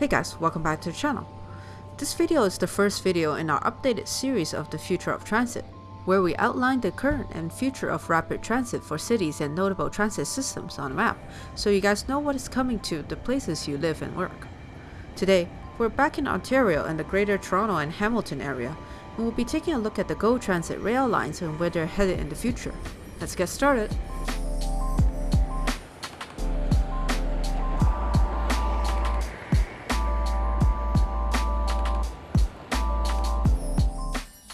Hey guys, welcome back to the channel. This video is the first video in our updated series of the future of transit, where we outline the current and future of rapid transit for cities and notable transit systems on a map, so you guys know what is coming to the places you live and work. Today, we're back in Ontario and the Greater Toronto and Hamilton area, and we'll be taking a look at the GO Transit rail lines and where they're headed in the future. Let's get started!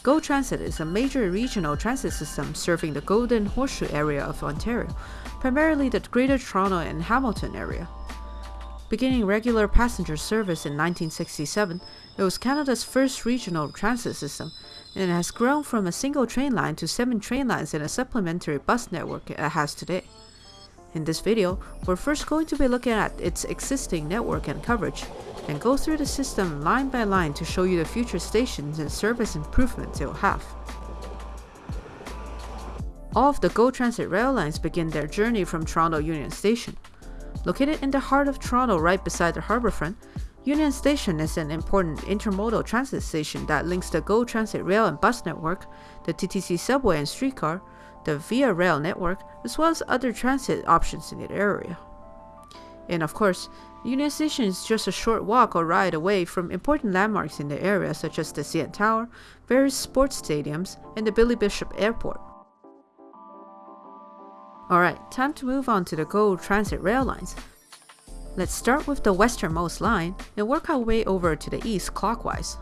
GO Transit is a major regional transit system serving the Golden Horseshoe area of Ontario, primarily the Greater Toronto and Hamilton area. Beginning regular passenger service in 1967, it was Canada's first regional transit system, and it has grown from a single train line to seven train lines and a supplementary bus network it has today. In this video, we're first going to be looking at its existing network and coverage, and go through the system line by line to show you the future stations and service improvements it will have. All of the GO Transit rail lines begin their journey from Toronto Union Station. Located in the heart of Toronto right beside the harbourfront, Union Station is an important intermodal transit station that links the GO Transit rail and bus network, the TTC subway and streetcar, the Via Rail network, as well as other transit options in the area. And of course, Union Station is just a short walk or ride away from important landmarks in the area such as the CN Tower, various sports stadiums, and the Billy Bishop Airport. Alright, time to move on to the GO Transit rail lines. Let's start with the westernmost line and work our way over to the east clockwise.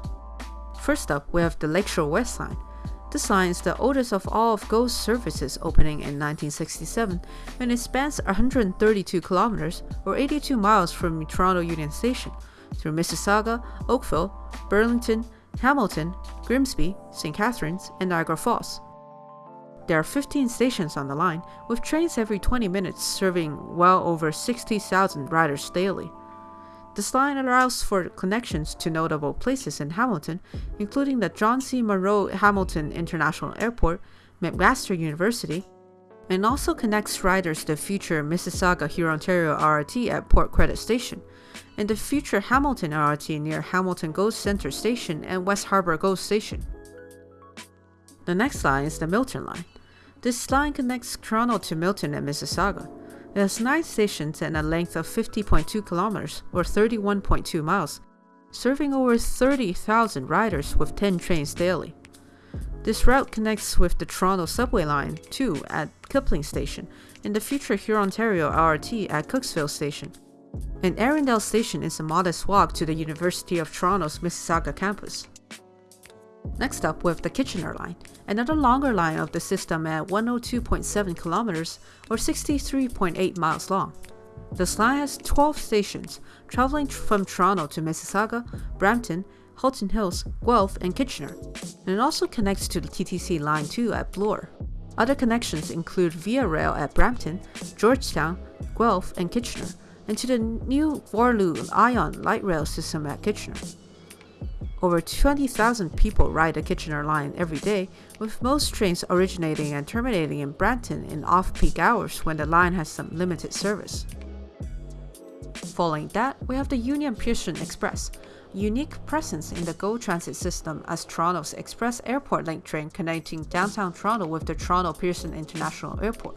First up, we have the Lakeshore West line, this line is the oldest of all of GO's services opening in 1967, and it spans 132 kilometers or 82 miles from Toronto Union Station through Mississauga, Oakville, Burlington, Hamilton, Grimsby, St. Catharines, and Niagara Falls. There are 15 stations on the line, with trains every 20 minutes serving well over 60,000 riders daily. This line allows for connections to notable places in Hamilton, including the John C. Munro Hamilton International Airport, McMaster University, and also connects riders to future Mississauga Hurontario LRT at Port Credit Station, and the future Hamilton LRT near Hamilton GO Centre Station and West Harbour GO Station. The next line is the Milton Line. This line connects Toronto to Milton and Mississauga. It has 9 stations and a length of 50.2 kilometers or 31.2 miles, serving over 30,000 riders with 10 trains daily. This route connects with the Toronto subway line 2 at Kipling Station and the future Hurontario LRT at Cooksville Station. And Erindale Station is a modest walk to the University of Toronto's Mississauga campus. Next up, we have the Kitchener Line, another longer line of the system at 102.7 kilometers or 63.8 miles long. This line has 12 stations, traveling from Toronto to Mississauga, Brampton, Halton Hills, Guelph, and Kitchener, and it also connects to the TTC Line 2 at Bloor. Other connections include Via Rail at Brampton, Georgetown, Guelph, and Kitchener, and to the new Waterloo Ion light rail system at Kitchener. Over 20,000 people ride the Kitchener line every day, with most trains originating and terminating in Brampton in off-peak hours when the line has some limited service. Following that, we have the Union Pearson Express, unique presence in the GO Transit system as Toronto's Express Airport Link train connecting downtown Toronto with the Toronto Pearson International Airport.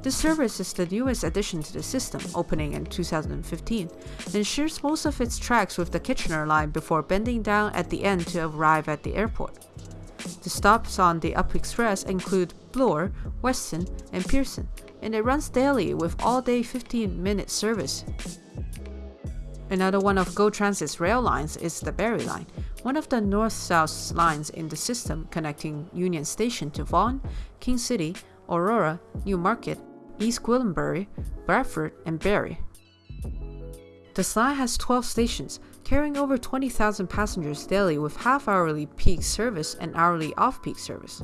This service is the newest addition to the system, opening in 2015, and shares most of its tracks with the Kitchener line before bending down at the end to arrive at the airport. The stops on the Up Express include Bloor, Weston, and Pearson, and it runs daily with all-day 15-minute service. Another one of GO Transit's rail lines is the Barrie Line, one of the north-south lines in the system connecting Union Station to Vaughan, King City, Aurora, Newmarket, East Gwillimbury, Bradford, and Barrie. The line has 12 stations, carrying over 20,000 passengers daily with half-hourly peak service and hourly off-peak service.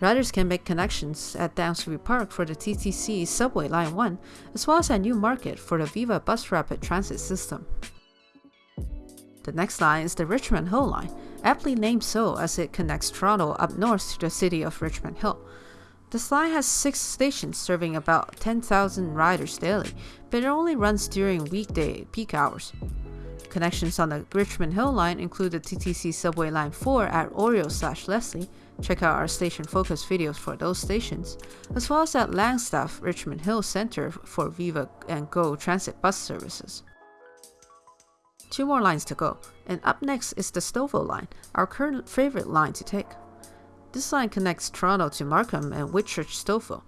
Riders can make connections at Downsview Park for the TTC Subway Line 1, as well as at Newmarket for the Viva Bus Rapid Transit system. The next line is the Richmond Hill Line, aptly named so as it connects Toronto up north to the city of Richmond Hill. This line has 6 stations serving about 10,000 riders daily, but it only runs during weekday peak hours. Connections on the Richmond Hill line include the TTC Subway Line 4 at Oriole slash Leslie. Check out our station focus videos for those stations, as well as at Langstaff Richmond Hill Center for Viva and Go transit bus services. Two more lines to go, and up next is the Stouffville line, our current favorite line to take. This line connects Toronto to Markham and Whitchurch Stouffville.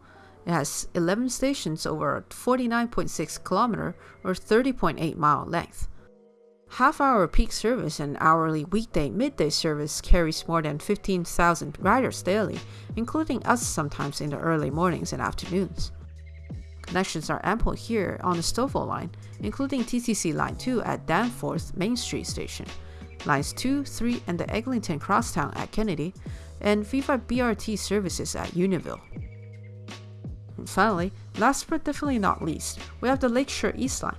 It has 11 stations over a 49.6 kilometer or 30.8 mile length. Half hour peak service and hourly weekday midday service carries more than 15,000 riders daily, including us sometimes in the early mornings and afternoons. Connections are ample here on the Stouffville line, including TTC Line 2 at Danforth Main Street Station, Lines 2, 3, and the Eglinton Crosstown at Kennedy, and Viva BRT services at Unionville. And finally, last but definitely not least, we have the Lakeshore East Line,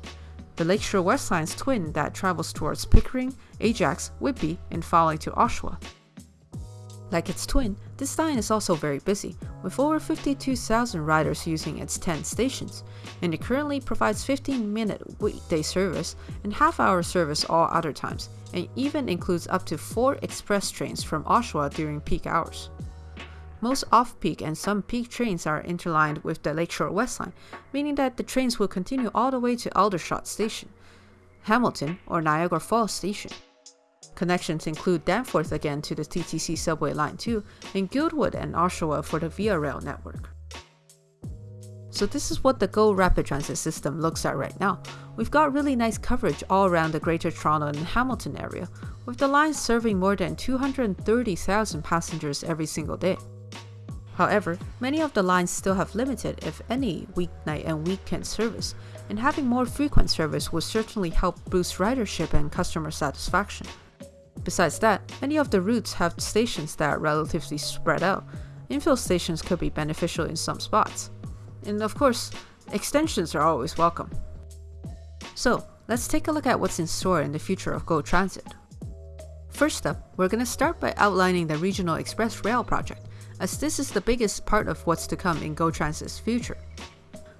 the Lakeshore West Line's twin that travels towards Pickering, Ajax, Whitby, and finally to Oshawa. Like its twin, this line is also very busy, with over 52,000 riders using its 10 stations, and it currently provides 15 minute weekday service and half hour service all other times, and even includes up to 4 express trains from Oshawa during peak hours. Most off-peak and some peak trains are interlined with the Lakeshore West Line, meaning that the trains will continue all the way to Aldershot Station, Hamilton, or Niagara Falls Station. Connections include Danforth again to the TTC Subway Line 2, and Guildwood and Oshawa for the Via Rail network. So this is what the GO Rapid Transit system looks at right now. We've got really nice coverage all around the Greater Toronto and Hamilton area, with the lines serving more than 230,000 passengers every single day. However, many of the lines still have limited, if any, weeknight and weekend service, and having more frequent service would certainly help boost ridership and customer satisfaction. Besides that, many of the routes have stations that are relatively spread out. Infill stations could be beneficial in some spots. And of course, extensions are always welcome. So, let's take a look at what's in store in the future of GO Transit. First up, we're going to start by outlining the Regional Express Rail project, as this is the biggest part of what's to come in GO Transit's future.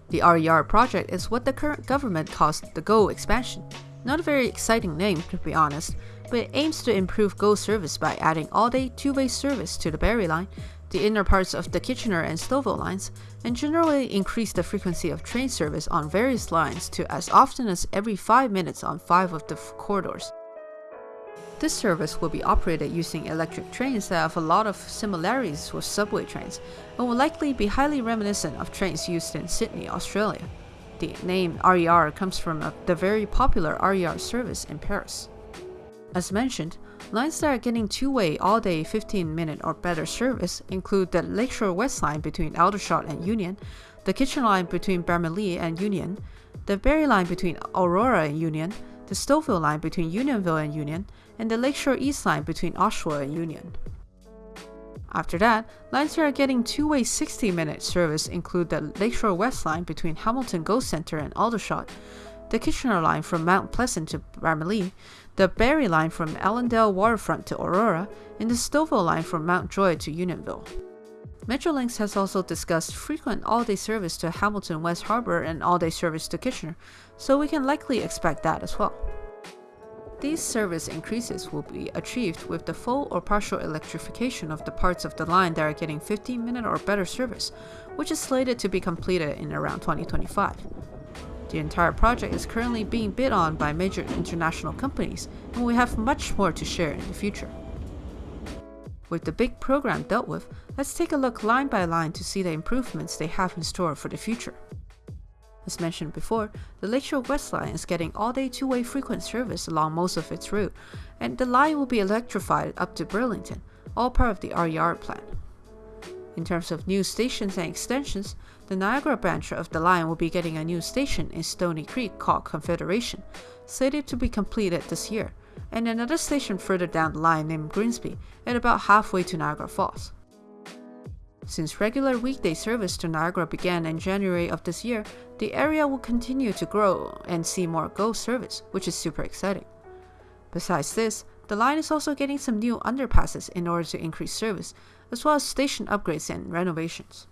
The RER project is what the current government calls the GO expansion. Not a very exciting name, to be honest, but it aims to improve GO service by adding all-day two-way service to the Barrie line, the inner parts of the Kitchener and Stouffville lines, and generally increase the frequency of train service on various lines to as often as every 5 minutes on 5 of the corridors. This service will be operated using electric trains that have a lot of similarities with subway trains, and will likely be highly reminiscent of trains used in Sydney, Australia. The name RER comes from the very popular RER service in Paris. As mentioned, lines that are getting two-way all-day 15-minute or better service include the Lakeshore West line between Aldershot and Union, the Kitchener line between Bramalea and Union, the Barrie line between Aurora and Union, the Stouffville line between Unionville and Union, and the Lakeshore East line between Oshawa and Union. After that, lines that are getting two-way 60-minute service include the Lakeshore West line between Hamilton Go Centre and Aldershot, the Kitchener line from Mount Pleasant to Bramalea, the Barrie line from Allendale Waterfront to Aurora, and the Stouffville line from Mount Joy to Unionville. Metrolinx has also discussed frequent all-day service to Hamilton West Harbour and all-day service to Kitchener, so we can likely expect that as well. These service increases will be achieved with the full or partial electrification of the parts of the line that are getting 15 minute or better service, which is slated to be completed in around 2025. The entire project is currently being bid on by major international companies, and we have much more to share in the future. With the big program dealt with, let's take a look line by line to see the improvements they have in store for the future. As mentioned before, the Lakeshore West Line is getting all-day two-way frequent service along most of its route, and the line will be electrified up to Burlington, all part of the RER plan. In terms of new stations and extensions, the Niagara branch of the line will be getting a new station in Stoney Creek called Confederation, slated to be completed this year, and another station further down the line named Grimsby, at about halfway to Niagara Falls. Since regular weekday service to Niagara began in January of this year, the area will continue to grow and see more GO service, which is super exciting. Besides this, the line is also getting some new underpasses in order to increase service, as well as station upgrades and renovations.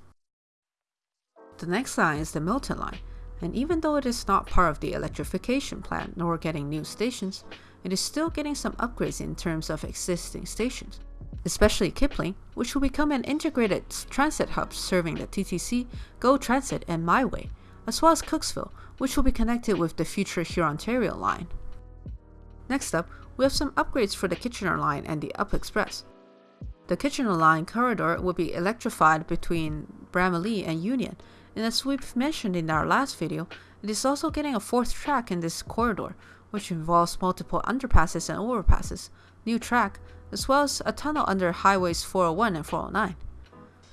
The next line is the Milton line, And even though it is not part of the electrification plan nor getting new stations, it is still getting some upgrades in terms of existing stations, especially Kipling, which will become an integrated transit hub serving the TTC, GO Transit, and MiWay, as well as Cooksville, which will be connected with the future Hurontario line. Next up, we have some upgrades for the Kitchener line and the Up Express. The Kitchener line corridor will be electrified between Bramalea and Union, and as we've mentioned in our last video, it is also getting a fourth track in this corridor, which involves multiple underpasses and overpasses, new track, as well as a tunnel under highways 401 and 409.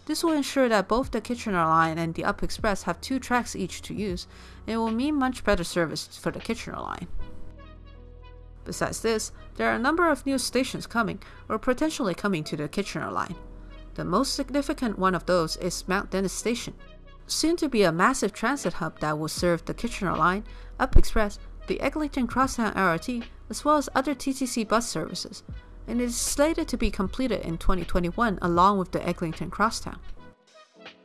This will ensure that both the Kitchener line and the Up Express have two tracks each to use, and it will mean much better service for the Kitchener line. Besides this, there are a number of new stations coming, or potentially coming to the Kitchener line. The most significant one of those is Mount Dennis Station, soon to be a massive transit hub that will serve the Kitchener line, Up Express, the Eglinton Crosstown LRT, as well as other TTC bus services, and it is slated to be completed in 2021 along with the Eglinton Crosstown.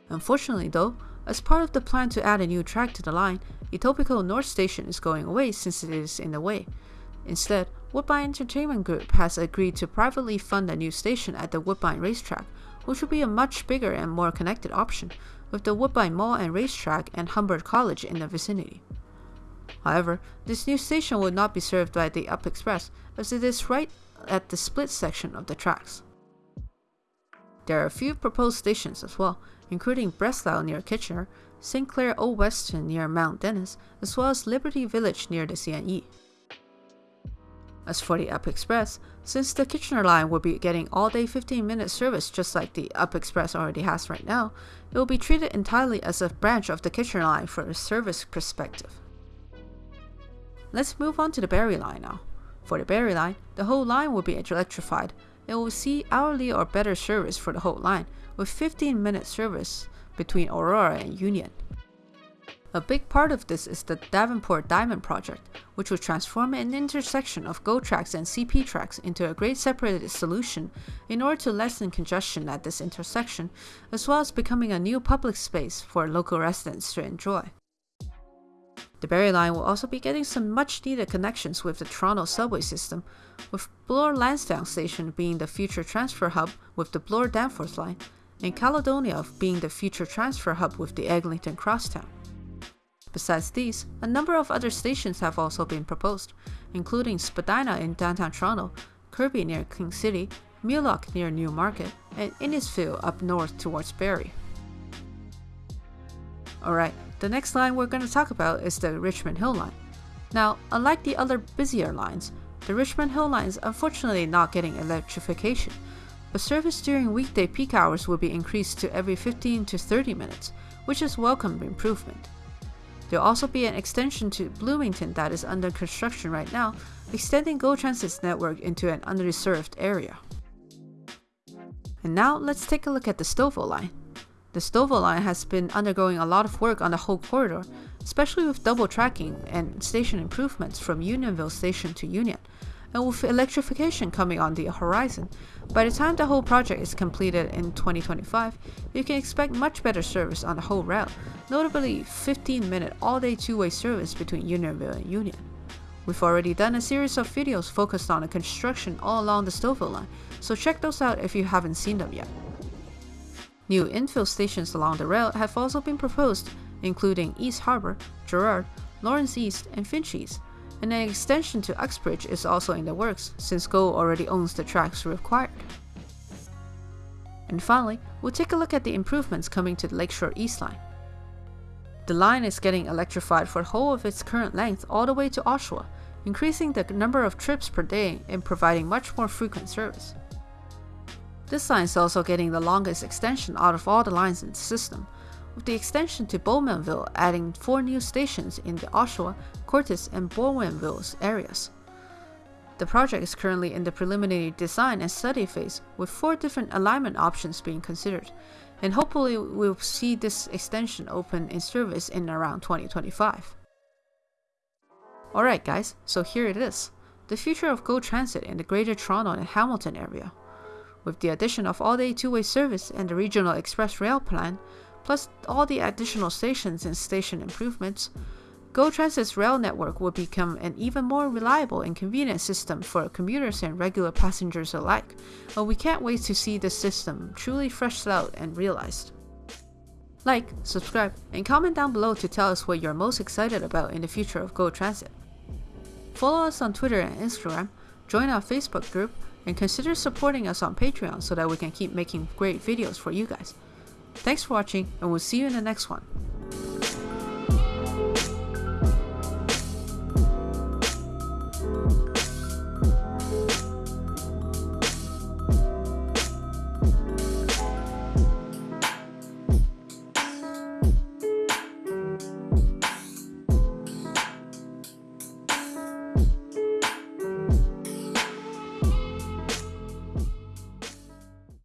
Unfortunately though, as part of the plan to add a new track to the line, Etobicoke North Station is going away since it is in the way. Instead, Woodbine Entertainment Group has agreed to privately fund a new station at the Woodbine Racetrack, which will be a much bigger and more connected option, with the Woodbine Mall and Racetrack and Humber College in the vicinity. However, this new station will not be served by the Up Express, as it is right at the split section of the tracks. There are a few proposed stations as well, including Breslau near Kitchener, St. Clair Old Weston near Mount Dennis, as well as Liberty Village near the CNE. As for the Up Express, since the Kitchener line will be getting all-day 15-minute service just like the Up Express already has right now, it will be treated entirely as a branch of the Kitchener line from a service perspective. Let's move on to the Barrie line now. For the Barrie line, the whole line will be electrified. It will see hourly or better service for the whole line, with 15-minute service between Aurora and Union. A big part of this is the Davenport Diamond project, which will transform an intersection of GO tracks and CP tracks into a grade separated solution in order to lessen congestion at this intersection, as well as becoming a new public space for local residents to enjoy. The Barrie line will also be getting some much needed connections with the Toronto subway system, with Bloor Lansdowne Station being the future transfer hub with the Bloor Danforth line, and Caledonia being the future transfer hub with the Eglinton Crosstown. Besides these, a number of other stations have also been proposed, including Spadina in downtown Toronto, Kirby near King City, Mulock near Newmarket, and Innisfil up north towards Barrie. Alright, the next line we're going to talk about is the Richmond Hill Line. Now, unlike the other busier lines, the Richmond Hill Line is unfortunately not getting electrification, but service during weekday peak hours will be increased to every 15 to 30 minutes, which is welcome improvement. There'll also be an extension to Bloomington that is under construction right now, extending GO Transit's network into an underserved area. And now let's take a look at the Stouffville line. The Stouffville line has been undergoing a lot of work on the whole corridor, especially with double tracking and station improvements from Unionville Station to Union, and with electrification coming on the horizon, by the time the whole project is completed in 2025, you can expect much better service on the whole route, notably 15 minute all day two way service between Unionville and Union. We've already done a series of videos focused on the construction all along the Stouffville line, so check those out if you haven't seen them yet. New infill stations along the rail have also been proposed, including East Harbour, Gerrard, Lawrence East, and Finch East, and an extension to Uxbridge is also in the works since GO already owns the tracks required. And finally, we'll take a look at the improvements coming to the Lakeshore East Line. The line is getting electrified for the whole of its current length all the way to Oshawa, increasing the number of trips per day and providing much more frequent service. This line is also getting the longest extension out of all the lines in the system, with the extension to Bowmanville adding four new stations in the Oshawa, Courtice, and Bowmanville areas. The project is currently in the preliminary design and study phase, with four different alignment options being considered, and hopefully we'll see this extension open in service in around 2025. Alright guys, so here it is, the future of GO Transit in the Greater Toronto and Hamilton area. With the addition of all-day two-way service and the Regional Express Rail plan, plus all the additional stations and station improvements, Go Transit's rail network will become an even more reliable and convenient system for commuters and regular passengers alike, but we can't wait to see this system truly fleshed out and realized. Like, subscribe, and comment down below to tell us what you're most excited about in the future of Go Transit. Follow us on Twitter and Instagram, join our Facebook group, and consider supporting us on Patreon so that we can keep making great videos for you guys. Thanks for watching, and we'll see you in the next one.